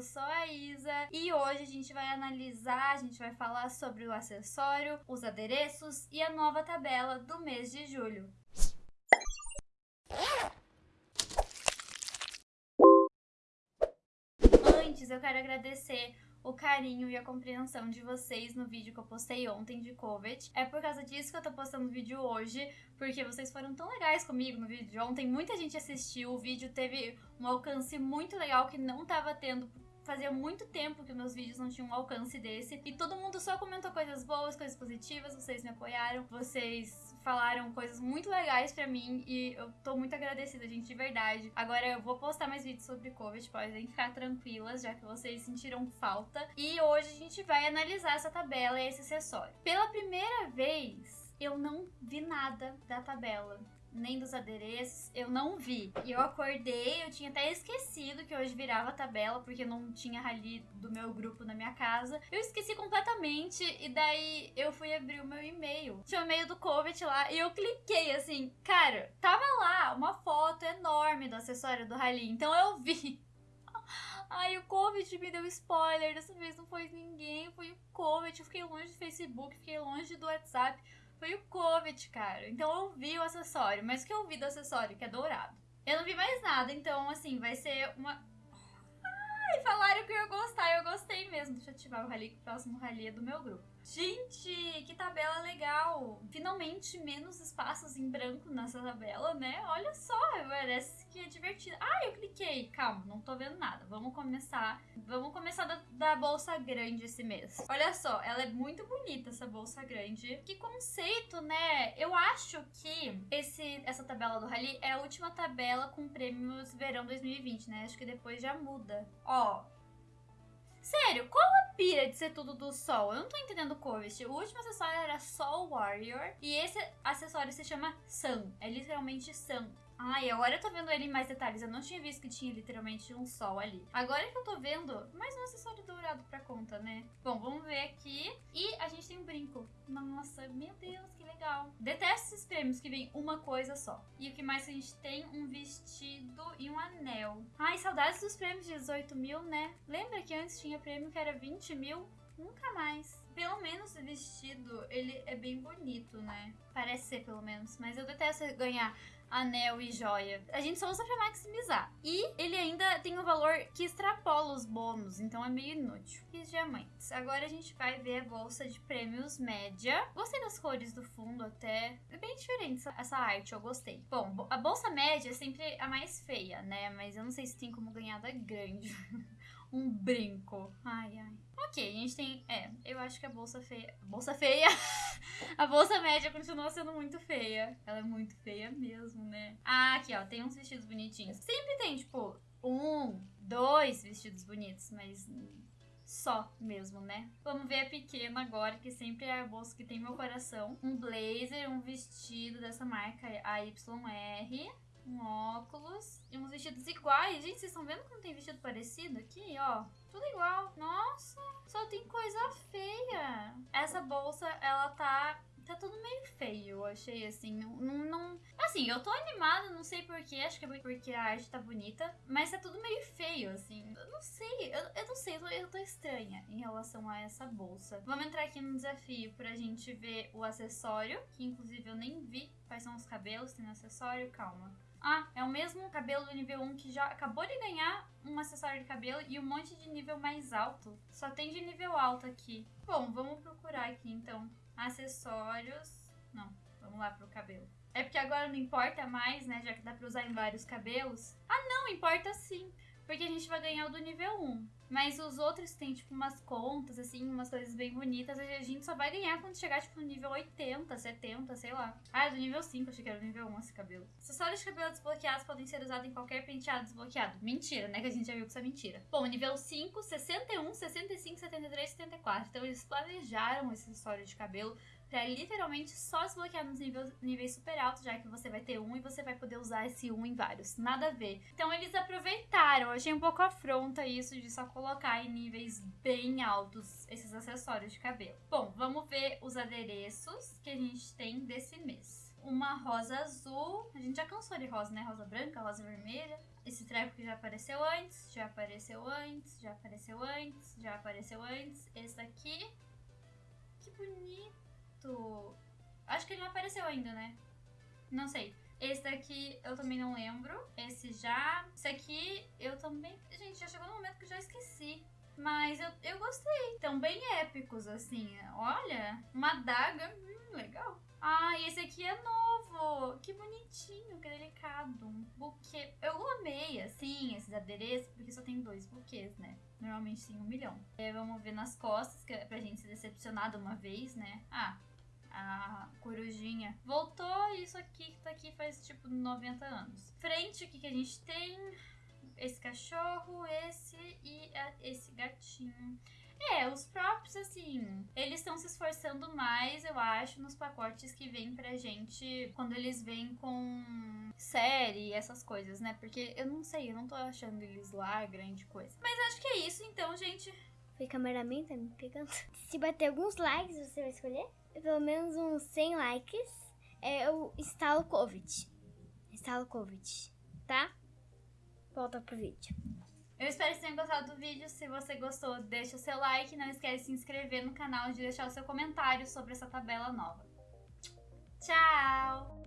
eu sou a Isa e hoje a gente vai analisar, a gente vai falar sobre o acessório, os adereços e a nova tabela do mês de julho. Antes, eu quero agradecer o carinho e a compreensão de vocês no vídeo que eu postei ontem de COVID. É por causa disso que eu tô postando o vídeo hoje, porque vocês foram tão legais comigo no vídeo de ontem. Muita gente assistiu, o vídeo teve um alcance muito legal que não tava tendo fazia muito tempo que meus vídeos não tinham um alcance desse. E todo mundo só comentou coisas boas, coisas positivas, vocês me apoiaram, vocês falaram coisas muito legais pra mim e eu tô muito agradecida, gente, de verdade. Agora eu vou postar mais vídeos sobre Covid, podem ficar tranquilas, já que vocês sentiram falta. E hoje a gente vai analisar essa tabela e esse acessório. Pela primeira vez, eu não vi nada da tabela nem dos adereços, eu não vi. E eu acordei, eu tinha até esquecido que hoje virava tabela, porque não tinha rally do meu grupo na minha casa. Eu esqueci completamente, e daí eu fui abrir o meu e-mail. Tinha o e-mail do COVID lá, e eu cliquei assim, cara, tava lá uma foto enorme do acessório do rally, então eu vi. Ai, o Covid me deu spoiler. Dessa vez não foi ninguém, foi o Covid. Eu fiquei longe do Facebook, fiquei longe do WhatsApp foi o COVID, cara. Então eu vi o acessório, mas o que eu vi do acessório, que é dourado. Eu não vi mais nada, então assim, vai ser uma. Ai, falaram que eu ia gostar, eu gostei mesmo. Deixa eu ativar o rally, que o próximo rally é do meu grupo. Gente, que tabela legal! Finalmente menos espaços em branco nessa tabela, né? Olha só, parece que é divertido. Ah, eu cliquei. Calma, não tô vendo nada. Vamos começar. Vamos começar da, da bolsa grande esse mês. Olha só, ela é muito bonita essa bolsa grande. Que conceito, né? Eu acho que esse, essa tabela do Rally é a última tabela com prêmios verão 2020, né? Acho que depois já muda. Ó, Sério, qual a pira de ser tudo do Sol? Eu não tô entendendo o Covid. O último acessório era Sol Warrior e esse acessório se chama Sun. É literalmente Sun. Ai, agora eu tô vendo ele em mais detalhes. Eu não tinha visto que tinha literalmente um sol ali. Agora que eu tô vendo, mais um acessório dourado pra conta, né? Bom, vamos ver aqui. E a gente tem um brinco. Nossa, meu Deus, que legal. Detesto esses prêmios que vem uma coisa só. E o que mais a gente tem? Um vestido e um anel. Ai, saudades dos prêmios de 18 mil, né? Lembra que antes tinha prêmio que era 20 mil? Nunca mais. Pelo menos o vestido, ele é bem bonito, né? Parece ser, pelo menos. Mas eu detesto ganhar anel e joia. A gente só usa pra maximizar. E ele ainda tem um valor que extrapola os bônus, então é meio inútil. E diamantes. Agora a gente vai ver a bolsa de prêmios média. Gostei das cores do fundo até. É bem diferente essa arte, eu gostei. Bom, a bolsa média é sempre a mais feia, né? Mas eu não sei se tem como ganhar da grande. um brinco. Ai, ai. Ok, a gente tem. É, eu acho que a bolsa feia. Bolsa feia! a bolsa média continua sendo muito feia. Ela é muito feia mesmo, né? Ah, aqui, ó, tem uns vestidos bonitinhos. Sempre tem, tipo, um, dois vestidos bonitos, mas só mesmo, né? Vamos ver a pequena agora, que sempre é a bolsa que tem meu coração. Um blazer, um vestido dessa marca AYR um óculos e uns vestidos iguais. Gente, vocês estão vendo como tem vestido parecido aqui, ó? Tudo igual. Nossa, só tem coisa feia. Essa bolsa, ela tá tá tudo meio feio, eu achei assim. Não, não, Assim, eu tô animada, não sei porquê, acho que é porque a arte tá bonita, mas tá tudo meio feio, assim. Eu não sei, eu, eu não sei, eu tô, eu tô estranha em relação a essa bolsa. Vamos entrar aqui no desafio pra gente ver o acessório, que inclusive eu nem vi quais são os cabelos, tem acessório, calma. Ah, é o mesmo cabelo do nível 1 que já acabou de ganhar um acessório de cabelo e um monte de nível mais alto. Só tem de nível alto aqui. Bom, vamos procurar aqui então. Acessórios. Não, vamos lá pro cabelo. É porque agora não importa mais, né? Já que dá pra usar em vários cabelos. Ah, não, importa sim. Porque a gente vai ganhar o do nível 1. Mas os outros tem, tipo, umas contas, assim, umas coisas bem bonitas. A gente só vai ganhar quando chegar, tipo, no nível 80, 70, sei lá. Ah, é do nível 5, achei que era do nível 1 esse cabelo. Acessórios de cabelo desbloqueados podem ser usados em qualquer penteado desbloqueado. Mentira, né? Que a gente já viu que isso é mentira. Bom, nível 5, 61, 65, 73, 74. Então eles planejaram esse acessório de cabelo pra literalmente só desbloquear nos níveis, níveis super altos, já que você vai ter um e você vai poder usar esse um em vários. Nada a ver. Então eles aproveitaram. Achei um pouco afronta isso de só colocar em níveis bem altos esses acessórios de cabelo. Bom, vamos ver os adereços que a gente tem desse mês. Uma rosa azul. A gente já cansou de rosa, né? Rosa branca, rosa vermelha. Esse treco que já apareceu antes, já apareceu antes, já apareceu antes, já apareceu antes. Esse daqui. Que bonito. Acho que ele não apareceu ainda, né? Não sei. Esse daqui eu também não lembro. Esse já. Esse aqui eu também. Gente, já chegou no momento que eu já esqueci. Mas eu, eu gostei. Tão bem épicos, assim. Olha, uma daga. Hum, legal. Ah, e aqui é novo. Que bonitinho, que delicado. Um buquê. Eu amei, assim, esses adereços, porque só tem dois buquês, né? Normalmente tem um milhão. É, vamos ver nas costas, que é pra gente se decepcionar de uma vez, né? Ah, a corujinha voltou. Isso aqui que tá aqui faz tipo 90 anos. Frente, o que, que a gente tem? esse cachorro, esse e a, esse gatinho. É, os próprios, assim, eles estão se esforçando mais, eu acho, nos pacotes que vêm pra gente quando eles vêm com série, essas coisas, né? Porque eu não sei, eu não tô achando eles lá grande coisa. Mas acho que é isso, então, gente. Foi cameraman, tá me pegando. Se bater alguns likes, você vai escolher? Pelo menos uns 100 likes, é, eu instalo Covid. Instalo Covid, tá? volta pro vídeo. Eu espero que tenham gostado do vídeo. Se você gostou, deixa o seu like. Não esquece de se inscrever no canal e de deixar o seu comentário sobre essa tabela nova. Tchau!